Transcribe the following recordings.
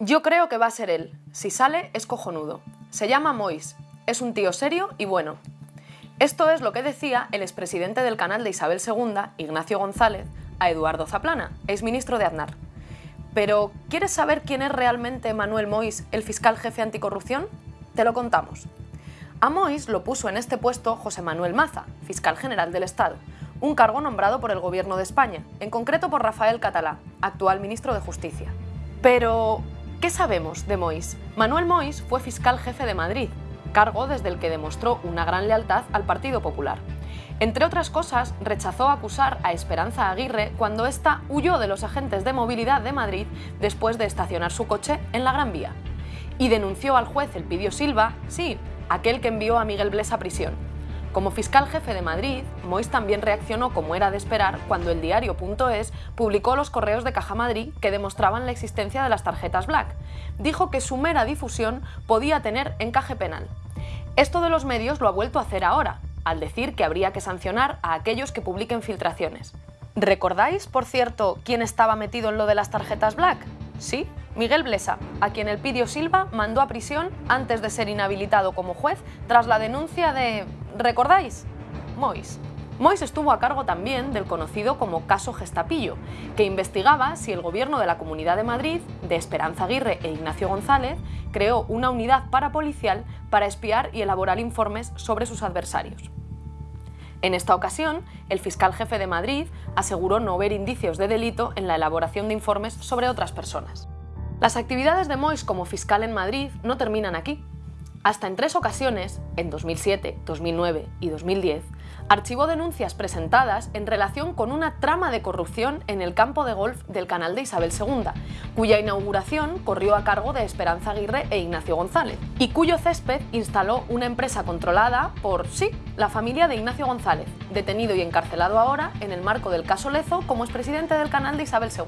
Yo creo que va a ser él. Si sale, es cojonudo. Se llama Mois. Es un tío serio y bueno. Esto es lo que decía el expresidente del canal de Isabel II, Ignacio González, a Eduardo Zaplana, exministro de Aznar. Pero, ¿quieres saber quién es realmente Manuel Mois, el fiscal jefe anticorrupción? Te lo contamos. A Mois lo puso en este puesto José Manuel Maza, fiscal general del Estado, un cargo nombrado por el Gobierno de España, en concreto por Rafael Catalá, actual ministro de Justicia. Pero, ¿qué sabemos de Mois? Manuel Mois fue fiscal jefe de Madrid, cargo desde el que demostró una gran lealtad al Partido Popular. Entre otras cosas, rechazó acusar a Esperanza Aguirre cuando ésta huyó de los agentes de movilidad de Madrid después de estacionar su coche en la Gran Vía. Y denunció al juez Elpidio Silva, sí, aquel que envió a Miguel Bles a prisión. Como fiscal jefe de Madrid, Mois también reaccionó como era de esperar cuando el diario.es publicó los correos de Caja Madrid que demostraban la existencia de las tarjetas Black. Dijo que su mera difusión podía tener encaje penal. Esto de los medios lo ha vuelto a hacer ahora, al decir que habría que sancionar a aquellos que publiquen filtraciones. ¿Recordáis, por cierto, quién estaba metido en lo de las tarjetas Black? Sí, Miguel Blesa, a quien el Pidio Silva mandó a prisión antes de ser inhabilitado como juez tras la denuncia de... ¿recordáis? Mois. Mois estuvo a cargo también del conocido como caso Gestapillo, que investigaba si el gobierno de la Comunidad de Madrid, de Esperanza Aguirre e Ignacio González, creó una unidad parapolicial para espiar y elaborar informes sobre sus adversarios. En esta ocasión, el fiscal jefe de Madrid aseguró no ver indicios de delito en la elaboración de informes sobre otras personas. Las actividades de Mois como fiscal en Madrid no terminan aquí. Hasta en tres ocasiones, en 2007, 2009 y 2010, archivó denuncias presentadas en relación con una trama de corrupción en el campo de golf del canal de Isabel II, cuya inauguración corrió a cargo de Esperanza Aguirre e Ignacio González, y cuyo césped instaló una empresa controlada por, sí, la familia de Ignacio González, detenido y encarcelado ahora en el marco del caso Lezo como expresidente del canal de Isabel II.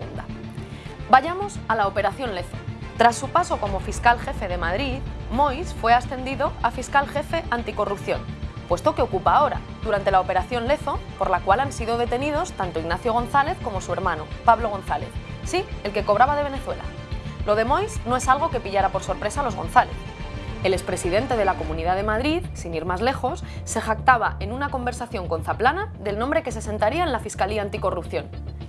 Vayamos a la Operación Lezo. Tras su paso como fiscal jefe de Madrid, Mois fue ascendido a fiscal jefe anticorrupción, puesto que ocupa ahora, durante la Operación Lezo, por la cual han sido detenidos tanto Ignacio González como su hermano, Pablo González, sí, el que cobraba de Venezuela. Lo de Mois no es algo que pillara por sorpresa a los González. El expresidente de la Comunidad de Madrid, sin ir más lejos, se jactaba en una conversación con Zaplana del nombre que se sentaría en la Fiscalía Anticorrupción.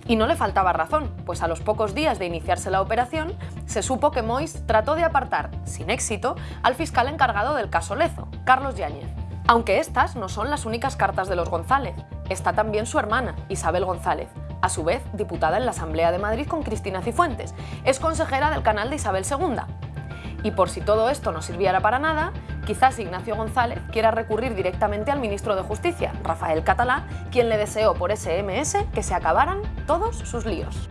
Y no le faltaba razón, pues a los pocos días de iniciarse la operación, se supo que Mois trató de apartar, sin éxito, al fiscal encargado del caso Lezo, Carlos Yáñez. Aunque estas no son las únicas cartas de los González, está también su hermana, Isabel González, a su vez diputada en la Asamblea de Madrid con Cristina Cifuentes, es consejera del canal de Isabel II. Y por si todo esto no sirviera para nada, quizás Ignacio González quiera recurrir directamente al ministro de Justicia, Rafael Catalá, quien le deseó por SMS que se acabaran todos sus líos.